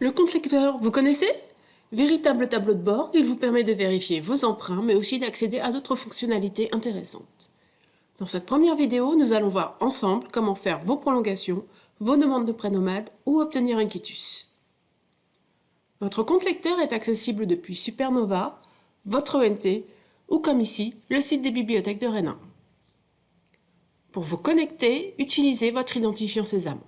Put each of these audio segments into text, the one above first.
Le compte lecteur, vous connaissez? Véritable tableau de bord, il vous permet de vérifier vos emprunts, mais aussi d'accéder à d'autres fonctionnalités intéressantes. Dans cette première vidéo, nous allons voir ensemble comment faire vos prolongations, vos demandes de prêt ou obtenir un quitus. Votre compte lecteur est accessible depuis Supernova, votre ONT ou comme ici, le site des bibliothèques de Rennes. Pour vous connecter, utilisez votre identifiant Sésame.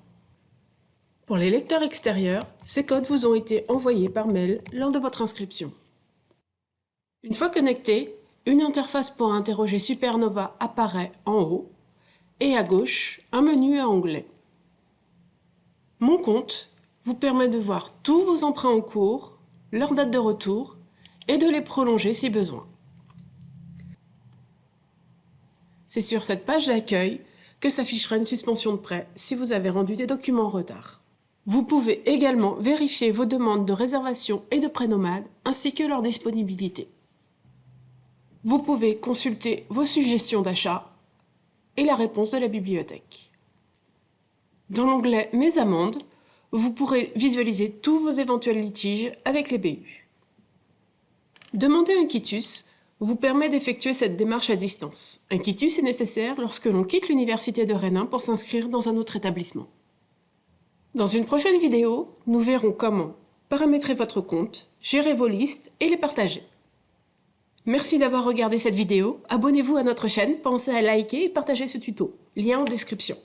Pour les lecteurs extérieurs, ces codes vous ont été envoyés par mail lors de votre inscription. Une fois connecté, une interface pour interroger Supernova apparaît en haut et à gauche, un menu à onglets. Mon compte vous permet de voir tous vos emprunts en cours, leur date de retour et de les prolonger si besoin. C'est sur cette page d'accueil que s'affichera une suspension de prêt si vous avez rendu des documents en retard. Vous pouvez également vérifier vos demandes de réservation et de prêt nomade ainsi que leur disponibilité. Vous pouvez consulter vos suggestions d'achat et la réponse de la bibliothèque. Dans l'onglet « Mes amendes », vous pourrez visualiser tous vos éventuels litiges avec les BU. Demander un quitus vous permet d'effectuer cette démarche à distance. Un quitus est nécessaire lorsque l'on quitte l'université de Rennes pour s'inscrire dans un autre établissement. Dans une prochaine vidéo, nous verrons comment paramétrer votre compte, gérer vos listes et les partager. Merci d'avoir regardé cette vidéo, abonnez-vous à notre chaîne, pensez à liker et partager ce tuto, lien en description.